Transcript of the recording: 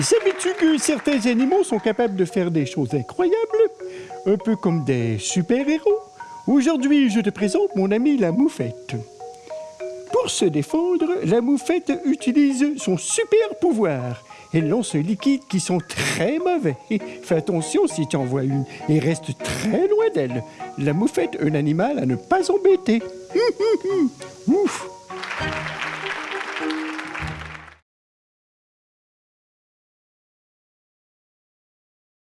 Savais-tu que certains animaux sont capables de faire des choses incroyables? Un peu comme des super-héros. Aujourd'hui, je te présente mon ami la moufette. Pour se défendre, la moufette utilise son super pouvoir. Elle lance un liquide qui sont très mauvais. Fais attention si tu en vois une et reste très loin d'elle. La moufette, un animal à ne pas embêter. Ouf!